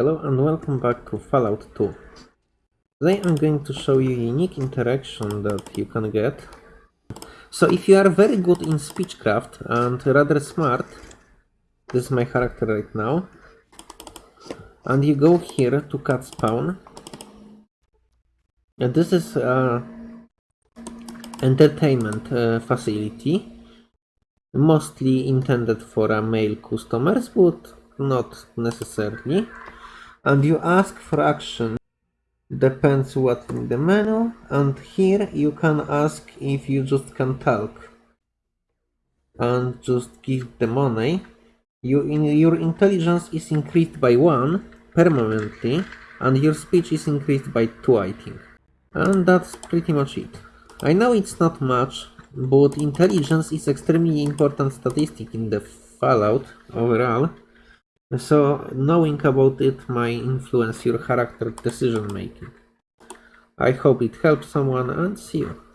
Hello and welcome back to Fallout 2. Today I'm going to show you a unique interaction that you can get. So if you are very good in speechcraft and rather smart, this is my character right now, and you go here to Cat's Paw, and this is a entertainment uh, facility, mostly intended for uh, male customers, but not necessarily and you ask for action. Depends what in the menu. And here you can ask if you just can talk. And just give the money. You in your intelligence is increased by one permanently. And your speech is increased by two i think. And that's pretty much it. I know it's not much but intelligence is extremely important statistic in the fallout overall so knowing about it might influence your character decision making. I hope it helps someone and see you.